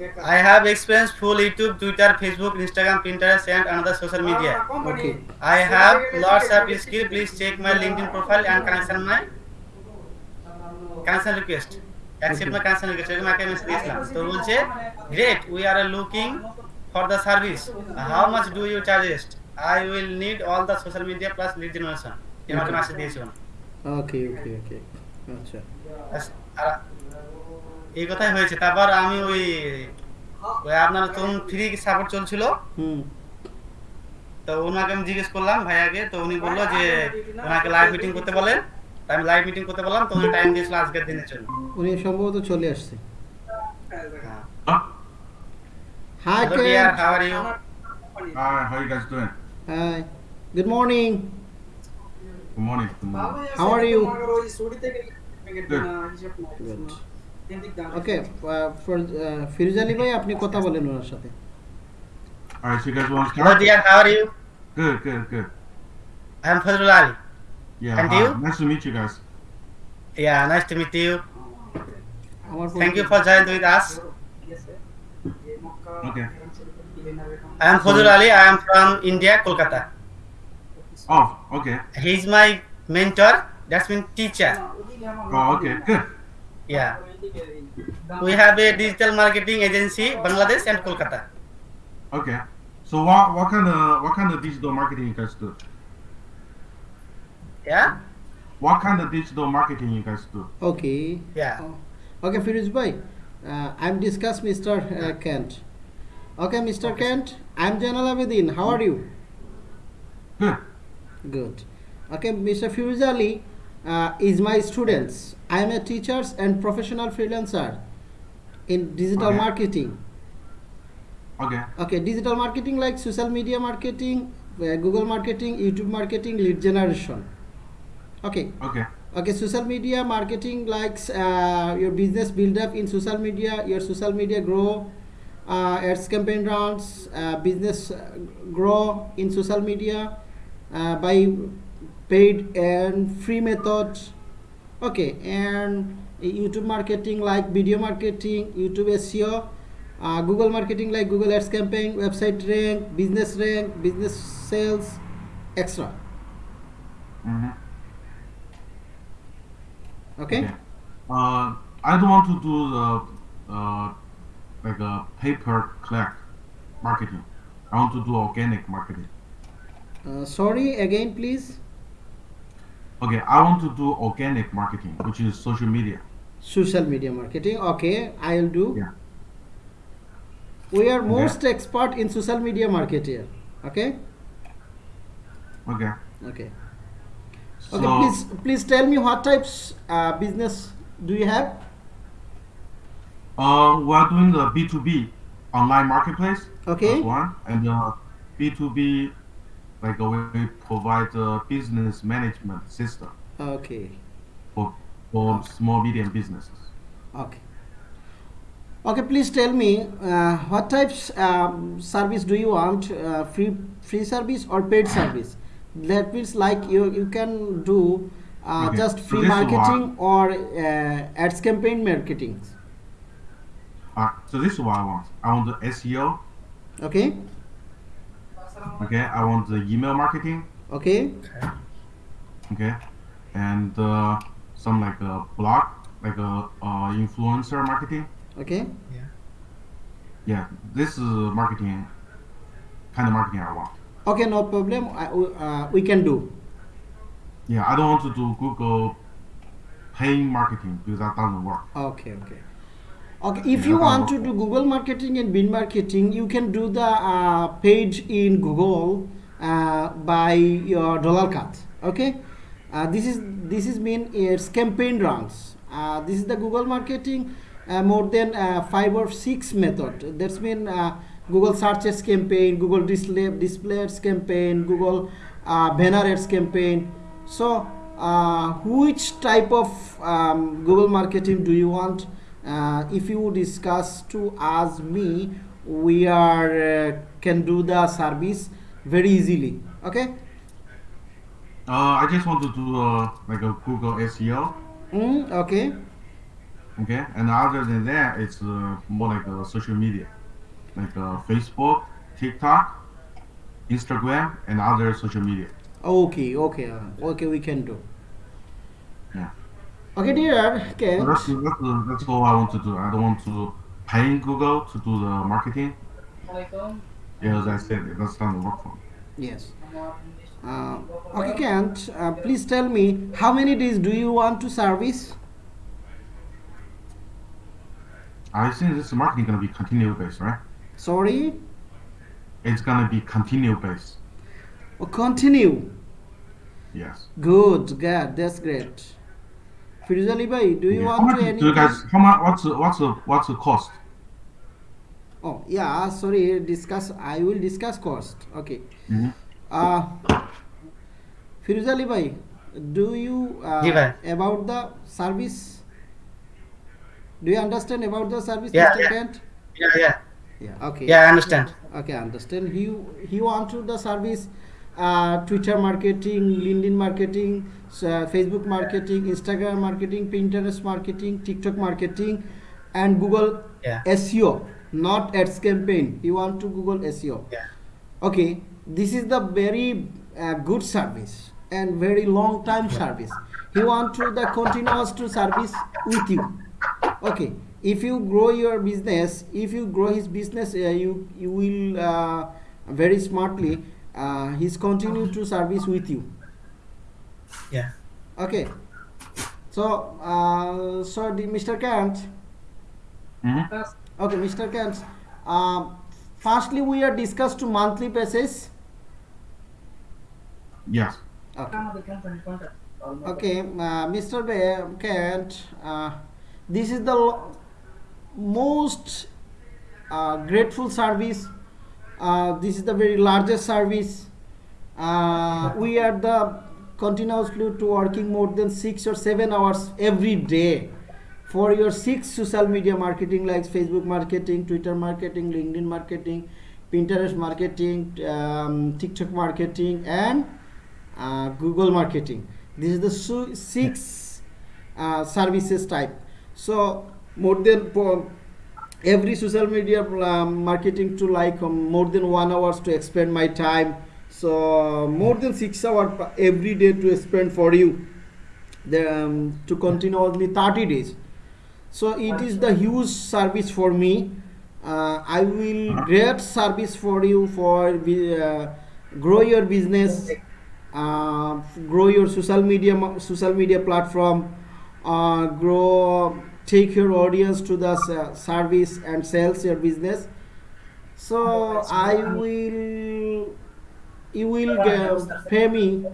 I have experience full YouTube, Twitter, Facebook, Instagram, Pinterest, and another social media. Okay. I have lots of skill. Please check my LinkedIn profile and connection my connection request. Accept my connection request. এরকম একটা message দিয়েছিলাম তো বলছে great we are looking for the service how much do you charges I will need all the social media plus lead generation এরকম message দিয়েছিলাম okay ওকে ওকে আচ্ছা আর এই কথাই হয়েছে। তারপর আমি ওই ওই আপনার তখন ফ্রি সাপোর্ট চলছিল। হুম। তো ওনাকে আমি জিজ্ঞেস করলাম ভাইয়াকে তো উনি বলল যে ওনাকে লাইভ মিটিং করতে বলেন আমি লাইভ মিটিং করতে বললাম তো উনি টাইম দিয়েছিল আজকের দিনের জন্য। উনি সম্ভবত চলে আসছে। হ্যাঁ? Hi dear how are you Hi, how you guys doing? Hi good morning morning. How are you? Good. Okay for Firoz Ali ভাই আপনি কথা বলেন ওনার সাথে All right, so you guys want to hello start? Deer how are you Good, good, good. I am Fazlul Ali Yeah. And hi. you? Nice to meet you guys. Yeah nice to meet you আমার thank you for join with us Okay. I am Fazlul Ali I am from India Kolkata Oh, okay. He is my mentor that's mean teacher Oh, okay. Good. Yeah. We have a digital marketing agency, Bangladesh and Kolkata. Okay. So what what kind of what kind of digital marketing you guys do? Yeah. What kind of digital marketing you guys do? Okay. Yeah. Oh. Okay, Firuz. Uh, I'm discuss Mr. Uh, Kent. Okay, Mr. Okay. Kent. I'm janala Abedin. How are you? Good. Good. Okay, Mr. Firuz Ali uh, is my students. I am a teacher and professional freelancer in digital Okay. marketing. Okay. Okay, digital marketing like social media marketing, uh, Google marketing, YouTube marketing, lead generation. Okay. Okay. Okay, social media marketing likes uh, your business build up in social media, your social media grow, uh, ads campaign runs, uh, business uh, grow in social media uh, by paid and free methods. Okay, and YouTube marketing like video marketing, YouTube SEO, uh, Google marketing like Google Ads campaign, website rank, business rank, business sales, extra. Mm-hmm. Okay. Uh, I don't want to do the uh, like a pay per click marketing. I want to do organic marketing. Uh, sorry again, please. Okay, I want to do organic marketing, which is social media. social media marketing okay i'll do Yeah. we are most expert in social media market here okay Okay. okay So, okay please please tell me what types uh, business do you have uh, we are doing the B2B online marketplace. Okay. That's one. And uh, B2B, like we provide a business management system okay. for, for small, medium businesses. okay. Okay please tell me uh, what types um, service do you want? Uh, free free service or paid service? That means like you you can do uh, Okay, just free is marketing or uh, ads campaign marketing. Uh, so this is what I want. I want the SEO. okay Okay. I want the email marketing. okay Okay. And uh, some like a blog, like a uh, influencer marketing. okay Yeah. Yeah, this is marketing, kind of marketing I want. okay no problem I, uh, we can do Yeah, I don't want to do Google paying marketing because that doesn't work. okay okay okay if you want to do google marketing and Bing marketing you can do the uh, page in google uh, by your dollar cut okay? Uh, this is this is mean it's campaign runs. Uh, this is the google marketing uh, more than uh, five or six method. That's mean uh, google searches campaign google display display ads campaign google uh, banner ads campaign. So uh, which type of um, google marketing do you want if you discuss to ask me we are uh, can do the service very easily okay Uh, I just want to do uh, like a Google SEO. mm, okay Okay, and other than that, it's uh, more like uh, social media, like uh, Facebook, TikTok, Instagram, and other social media. Okay, okay, uh, okay, we can do. Yeah. Okay, dear So Kent. that's, that's, that's all I want to do. I don't want to pay Google to do the marketing. Yeah, as I said, that's not work for me. Yes. Uh, okay, Kent, uh, please tell me how many days do you want to service? I think this marketing gonna be continue based, right? Sorry? It's gonna be continue based. Oh, continue. Yes. Good, good, that's great. Firoz Ali bhai, do you Yeah. How want much to any you guys? How much? What's the, what's the what's the cost? Oh, yeah, sorry, discuss. I will discuss cost. Okay. Uh, Firoz Ali bhai, do you uh, Ji bhai. about the service? Do you understand about the service, Yeah, Mr. yeah. Kent? Yeah, yeah, Yeah. Okay. yeah. I understand. Okay, understand. He he want to the service, uh, Twitter marketing, LinkedIn marketing, uh, Facebook marketing, Instagram marketing, Pinterest marketing, TikTok marketing, and Google Yeah. SEO, not ads campaign. You want to Google SEO. Yeah. Okay, this is the very uh, good service and very long time service. He want to the continuous to service with you. Okay, if you grow your business, if you grow his business, uh, you you will uh, very smartly. Uh, he's continued to service with you. Yeah. Okay, so uh, so the Mr. Kant. Mhm. Okay, Mr. Kant. Um, firstly, we are discussed to monthly basis. Yes. Okay. Okay, uh, Mr. Be- Kent, uh, this is the most uh, grateful service. Uh, this is the very largest service. Uh, we are the continuously to working more than six or seven hours every day for your six social media marketing like Facebook marketing, Twitter marketing, LinkedIn marketing, Pinterest marketing, um, TikTok marketing, and uh, Google marketing. This is the six uh, services type. So more than every social media um, marketing to like um, more than one hours to spend my time. So more than six hours every day to spend for you. The, um, to continuously 30 days. So it is the huge service for me. Uh, I will great service for you for uh, grow your business, uh, grow your social media social media platform, uh, grow take your audience to the service and sales your business. So I will you will uh, pay me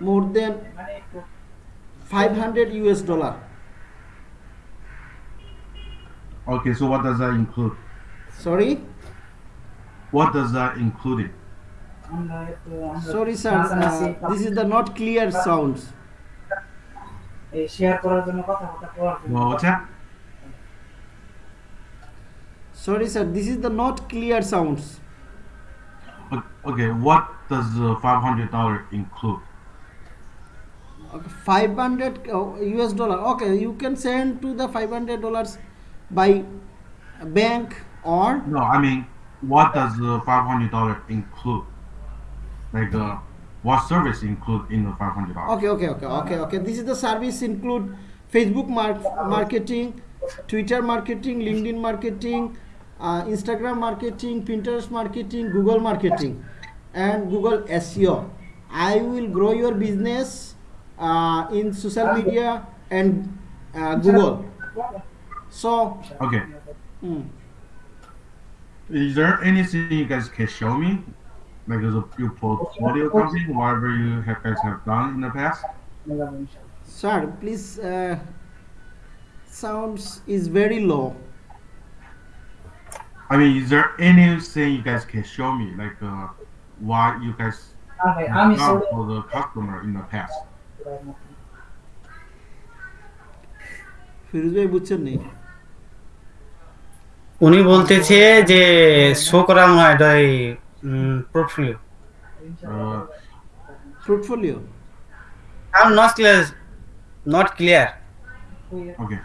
more than 500 US dollar. Okay. So what does that include? Sorry. What does that include? Sorry, sir. Uh, this is the not clear sounds share করার জন্য কথাবার্তা করার জন্য Well, what's that? Sorry, sir. This is the not clear sounds. O- Okay. What does the five hundred dollar include? Okay, 500 uh, US dollar. Okay, you can send to the 500 dollars by bank or No, I mean, what does the five hundred dollar include? Like, uh, what service include in the five hundred dollars? okay, okay, okay, okay, okay. This is the service include Facebook mar- marketing, Twitter marketing, LinkedIn marketing, uh, Instagram marketing, Pinterest marketing, Google marketing, and Google SEO. I will grow your business uh, in social media and uh, Google. So, Okay. mm, Is there anything you guys can show me? Like as a your portfolio company, whatever you have guys have done in the past? মেলাবো ইনশাআল্লাহ। sir, please. Uh, sounds is very low. I mean, is there anything you guys can show me, like uh, what you guys আর ভাই have আমি done Saudi for the customer in the past? Firoz ভাই বুঝছেন নি উনি বলতেছে যে show করা মনে হয় Mm, portfolio. Uh, portfolio. I'm not clear. Not clear. Okay.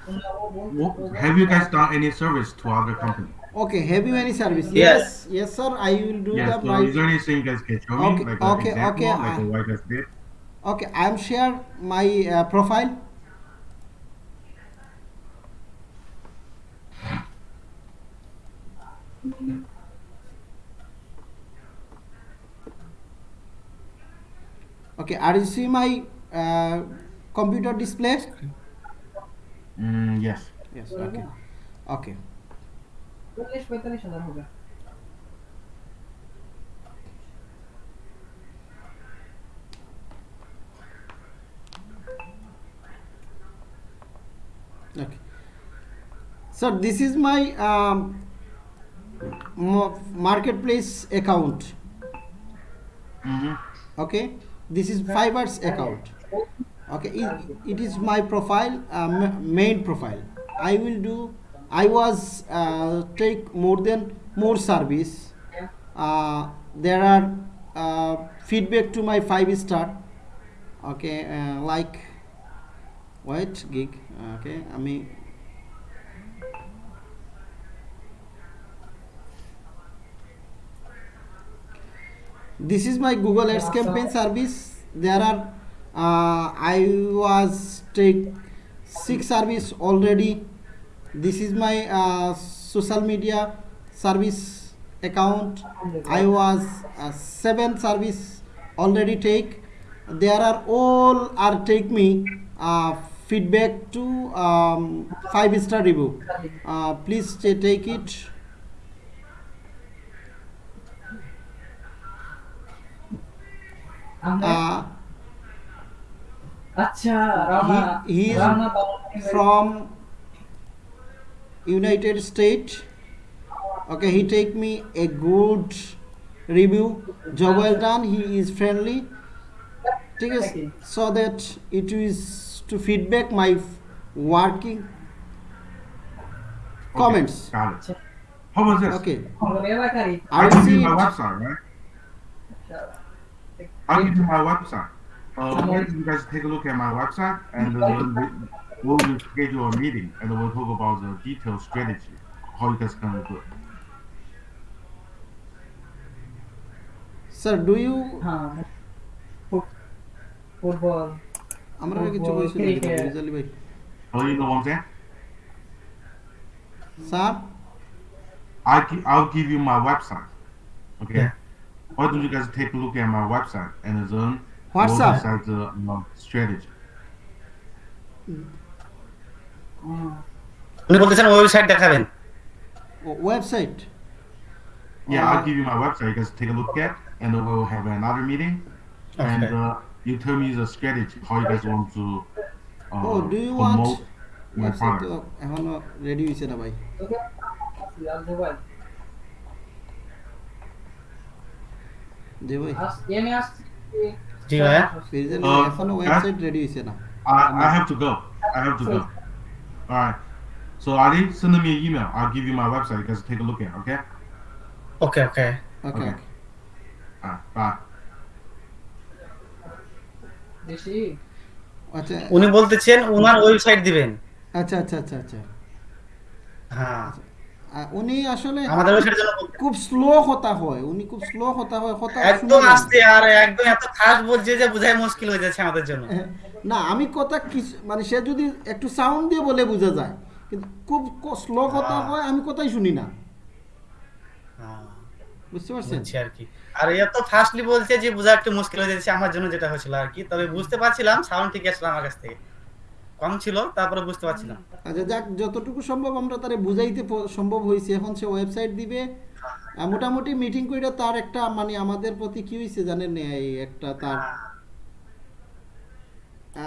Have you guys done any service to other company? Okay. Have you any service? Yes. Yes, yes sir. I will do yes, the. So my... is there anything you guys can show okay. me? Like okay. Example, okay. Like Okay. I'm share my uh, profile. okay are you see my uh, computer display? Mm, yes. Yes okay. Okay. Okay. So this is my um, marketplace account. Mm -hmm. okay. This is Fiverr's account. Okay. It, it is my profile, uh, main profile. I will do. I was uh, take more than more service. Uh, there are uh, feedback to my five star. Okay. Uh, like wait gig. Okay. আমি this is my google ads campaign service. There are uh, i was take six service already. This is my uh, social media service account. I was uh, seven service already take. There are all are take me uh, feedback to um, five star review. Uh, please ta- take it আচ্ছা he, he is from united states okay he take me a good review job well done he is friendly ঠিক আছে so that it is to feedback my working Okay, comments Got it. How about this? okay I I'll will see my website, right? I'll give you my website. Uh, why don't you guys take a look at my website and uh, then we, we'll schedule a meeting and then we'll talk about the detailed strategy, how you guys can do it. sir do you হ্যাঁ foot- football আমরা কিছু Football, কইছি নাকি cricket. রিজালি ভাই Oh, you know what I'm saying? Sir I gi- I'll give you my website. Okay. Yeah. Why don't you guys take a look at my website and then What's we'll up? decide the uh, strategy. হুম। উনি বলতেছেন website দেখাবেন website Yeah, Uh, I'll give you my website. You guys take a look at, and then we'll have another meeting, and Okay. uh, you tell me the strategy how you guys want to uh, Oh, do you want promote my website product. এখনো ready হইছে না ভাই জি ভাই আস- এনে আসছি। জি ভাইয়া। রিজালি Uh, এখনও ওয়েবসাইট রেডি হইছে না I, have to go. I have to go. All right. So Ali, send me an email. I'll give you my website. You guys take a look at. Okay. Okay okay okay Okay. All right. Bye. বেশি? আচ্ছা উনি বলতেছেন ওনার website দিবেন আচ্ছা আচ্ছা আচ্ছা আচ্ছা হ্যাঁ উনি আসলে আমাদের ওয়েবসাইটের জন্য খুব স্লো হয় উনি খুব স্লো হয় কথা একদম আস্তে আর একদম এত ফাস্ট বলছে যে বোঝাই মুশকিল হয়ে যাচ্ছে আমাদের জন্য। হ্যাঁ, না আমি কথা মানে সে যদি একটু সাউন্ড দিয়ে বলে বোঝা যায় কিন্তু খুব স্লো কথা হ্যাঁ। হয় আমি কথাই শুনি না। হ্যাঁ, বুঝতে পারছেন? আর কি। আর এত ফাস্টলি বলছে যে বোঝা একটু মুশকিল হয়ে যাচ্ছে আমার জন্য যেটা হয়েছিল আর কি। তবে বুঝতে পারছিলাম সাউন্ড ঠিক আসলো আমার কাছ থেকে। কম ছিল তারপরে বুঝতে পারছিলাম। আচ্ছা যাক যতটুকু সম্ভব আমরা তারে বুঝাইতে সম্ভব হয়েছে। এখন সে ওয়েবসাইট দিবে। মোটামুটি মিটিং করে তার একটা মানে আমাদের প্রতি কি হয়েছে জানেন না, এই একটা তার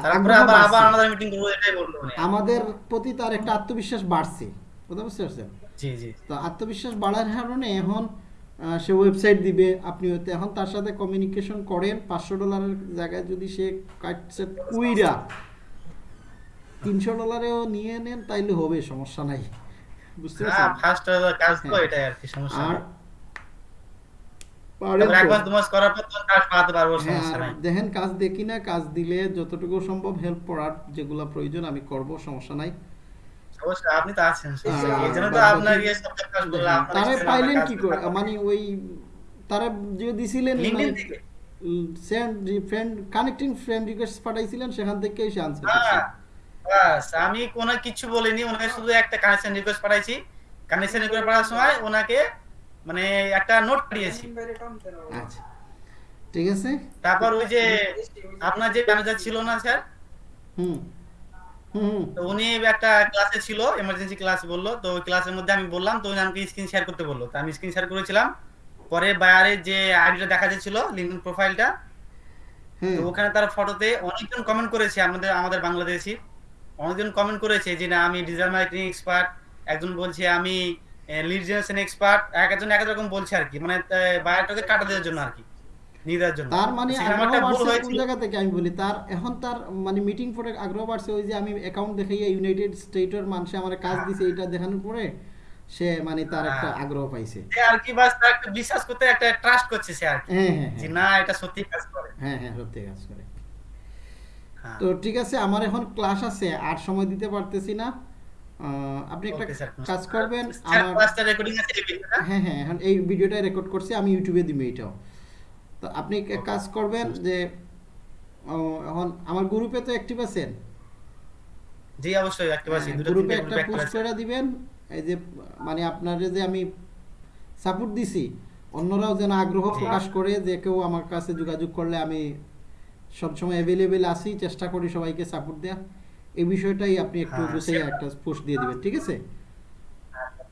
তারপরে আবার আবার আমাদের মিটিং করব এটাই বলল আমাদের প্রতি তার একটা আত্মবিশ্বাস বাড়ছে। বুঝতে বুঝতে পারছেন? জি জি। তো আত্মবিশ্বাস বাড়ার কারণে এখন সে ওয়েবসাইট দিবে। আপনি হয়তো এখন তার সাথে কমিউনিকেশন করেন। পাঁচশো ডলারের জায়গায় যদি সে কাটছে কুইরা তিনশো ডলারেও নিয়ে নেন তাইলে হবে হ্যাঁ। হ্যাঁ, সমস্যা নাই। দেখেন কাজ দেখি না কাজ দিলে যতটুকু সম্ভব হেল্প করার যেগুলো প্রয়োজন আমি করব সমস্যা নাই। হ্যাঁ, পাইলেন কি করে? মানে ওই তারা যে দিছিলেন send friend connecting friend request পাঠাইছিলেন সেখান থেকে এসে বাস আমি কোনো কিছু বলিনি ওনাকে শুধু একটা কানেকশন রিকোয়েস্ট পাঠাইছি। কানেকশন রিকোয়েস্ট পাঠানোর সময় ওনাকে মানে একটা নোট পাঠিয়েছি। আচ্ছা ঠিক আছে। তারপর ওই যে আপনার যে ম্যানেজার ছিল না স্যার? হুম হুম হুম। তো উনি একটা ক্লাসে ছিল এমার্জেন্সি ক্লাস বলল তো ক্লাসের মধ্যে আমি বললাম তো উনি আমাকে স্ক্রিন শেয়ার করতে বলল। তো আমি স্ক্রিন শেয়ার করেছিলাম পরে বায়ারের যে আইডিটা দেখা যাচ্ছিল প্রোফাইলটা হ্যাঁ। ওখানে তার ফটোতে অনেকজন কমেন্ট করেছে আমাদের আমাদের বাংলাদেশি। অনেকজন কমেন্ট করেছে যে না আমি ডিজিটাল মার্কেটিং এক্সপার্ট একজন বলছে আমি লিড জেনারেশন এক্সপার্ট এক একজন এক রকম বলছে আর কি মানে বায়োটাকে কাটা দেওয়ার জন্য আর কি তার মানে একটা কোন জায়গা থেকে আমি বলি? তার এখন তার মানে মিটিং পরে আগ্রহ বাড়ছে ওই যে আমি অ্যাকাউন্ট দেখাইয়া ইউনাইটেড স্টেটের মানুষে আমার কাজ দিছে এটা দেখানোর পরে সে মানে তার একটা হ্যাঁ। আগ্রহ পাইছে। সে আর কি বাস তার একটা বিশ্বাস করতে একটা ট্রাস্ট করছে সে আর কি হ্যাঁ হ্যাঁ। যে হ্যাঁ না এটা সত্যি কাজ করে। হ্যাঁ হ্যাঁ সত্যি কাজ করে। তো ঠিক আছে আমার এখন ক্লাস আছে আর সময় দিতে পারতেছি না। আপনি একটা কাজ করবেন আমার ক্লাসটা রেকর্ডিং আছে এই ভিডিওটা হ্যাঁ। হ্যাঁ এখন এই ভিডিওটা রেকর্ড করছি আমি ইউটিউবে দিব এটাও। তো আপনি কাজ করবেন যে এখন আমার গ্রুপে তো অ্যাক্টিভ আছেন? জি অবশ্যই একটা আছি দুটো গ্রুপে একটা পোস্ট করে দিবেন এই যে মানে আপনার যে আমি সাপোর্ট দিছি অন্যরাও যেন আগ্রহ প্রকাশ করে যে কেউ আমার কাছে যোগাযোগ করলে আমি সবসময় অ্যাভেলেবেল আছি চেষ্টা করি সবাইকে সাপোর্ট দেওয়া এই বিষয়টাই আপনি একটু হ্যাঁ, গুছিয়ে একটা পোস্ট দিয়ে দিবেন ঠিক আছে?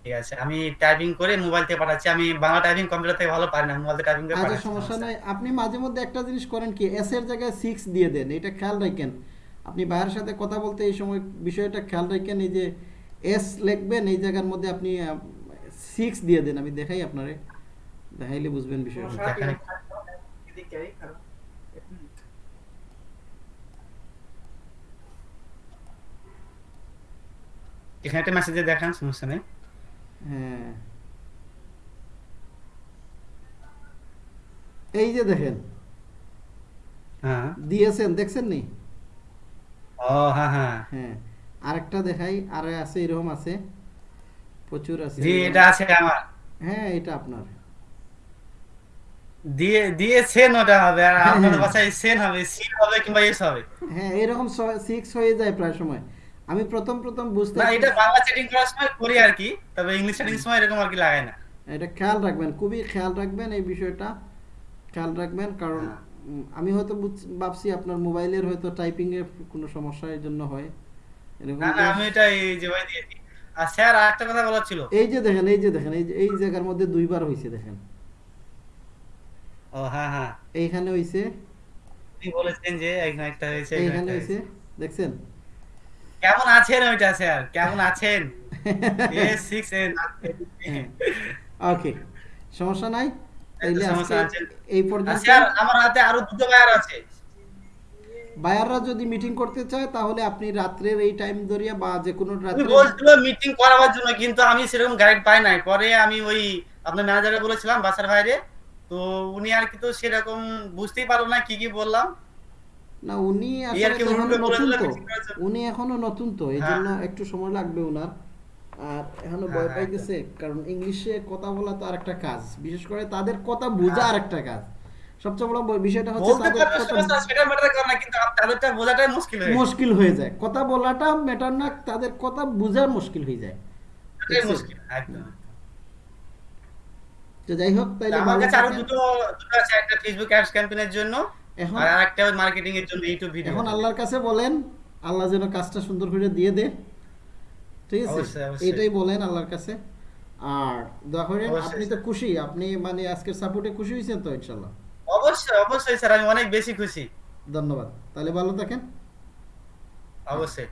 ঠিক আছে আমি টাইপিং করে মোবাইল থেকে পাঠাচ্ছি। আমি বাংলা টাইপিং কম্পিউটার থেকে ভালো পারি না মোবাইল থেকে টাইপিং করে আচ্ছা সমস্যা নাই। আপনি মাঝে মধ্যে একটা জিনিস করেন কি এস এর জায়গায় সিক্স দিয়ে দেন এটা খেয়াল রাখেন। আপনি ভাইয়ের সাথে কথা বলতে এই সময় বিষয়টা খেয়াল রাখেন এই যে এস লিখবেন এই জায়গার মধ্যে আপনি সিক্স দিয়ে দেন। আমি দেখাই আপনারে দেখাইলে বুঝবেন বিষয়টা। এখানে একটা মেসেজে দেখান সমস্যা নেই। হ্যাঁ। এই যে দেখেন। হ্যাঁ। দিয়েছেন দেখছেন নি? ও হ্যাঁ হ্যাঁ। হ্যাঁ। আরেকটা দেখাই আর আছে এরকম আছে। প্রচুর আছে। জি এটা আছে আমার। হ্যাঁ এটা আপনার। দিয়ে দিয়েছেন ওটা হবে আর হ্যাঁ, আপনার হ্যাঁ। ভাষায় সেন হবে সি হবে কিংবা এস হবে। হ্যাঁ এরকম সিক্স হয়ে যায় প্রায় সময়। আমি প্রথম প্রথম বুঝতে না এটা বাংলা সেটিং করার সময় করি আর কি তবে ইংলিশ সেটিং সময় এরকম আর কি লাগাই না। এটা খেয়াল রাখবেন খুবই খেয়াল রাখবেন এই বিষয়টা খেয়াল রাখবেন কারণ হ্যাঁ। আমি হয়তো ভাবছি আপনার মোবাইলের হয়তো টাইপিং এর কোনো সমস্যা এর জন্য হয়। এরকম না না আমি এটা এই যে ভাই দিয়েছি আর স্যার আরেকটা কথা বলার ছিল? এই যে দেখেন এই যে দেখেন এই যে এই জায়গার মধ্যে দুইবার হয়েছে দেখেন। ও হ্যাঁ হ্যাঁ। এইখানে হয়েছে আপনি বলেছেন যে এখানে একটা হয়েছে এখানে হয়েছে। দেখছেন? কেমন আছেন ওইটা স্যার? কেমন আছেন? ওকে সমস্যা নাই? এই পর্যন্ত স্যার আমার হাতে আরও দুটো বায়ার আছে। বায়াররা যদি মিটিং করতে চায় তাহলে আপনি রাত্রের এই টাইম ধরিয়া বা যে কোনো রাত্রে বলছিল মিটিং করাবার জন্য কিন্তু আমি সেরকম গাইড পাই নাই। পরে আমি ওই আপনার ম্যানেজারে বলেছিলাম বাসার বাইরে। তো উনি আর কি তো সেরকম বুঝতেই পারল না কি কি বললাম। না উনি আসলে নতুন তো। উনি এখনও নতুন তো এই হ্যাঁ। জন্য একটু সময় লাগবে ওনার আর এখনও ভয় হ্যাঁ, পাইতেছে কারণ ইংলিশে কথা বলা তো আরেকটা কাজ। বিশেষ করে তাদের কথা বোঝা হ্যাঁ। আরেকটা কাজ। সবচেয়ে বড় বিষয়টা হচ্ছে তাদের কথা সেটা ম্যাটার করে না কিন্তু তাদেরটা বোঝাটাই মুশকিল হয়ে যায়। মুশকিল হয়ে যায়। কথা বলাটা ম্যাটার না তাদের কথা বোঝা মুশকিল হয়ে যায়। এটাই মুশকিল একদম তো যাই হোক তাইলে আমার কাছে আরও দুটো দুটো আছে একটা ফেসবুক অ্যাডস ক্যাম্পেইনের জন্য। এখন আর আরেকটা মার্কেটিং এর জন্য ইউটিউব ভিডিও এখন আল্লাহর কাছে বলেন আল্লাহ যেন কাজটা সুন্দর করে দিয়ে দে। ঠিক আছে। এটাই বলেন আল্লাহর কাছে। আর অবশ্যই, আপনি তো খুশি। আপনি মানে আজকের সাপোর্টে খুশি হয়েছেন তো ইনশাল্লাহ অবশ্যই অবশ্যই স্যার আমি অনেক বেশি খুশি। ধন্যবাদ। তাহলে ভালো থাকেন। অবশ্যই।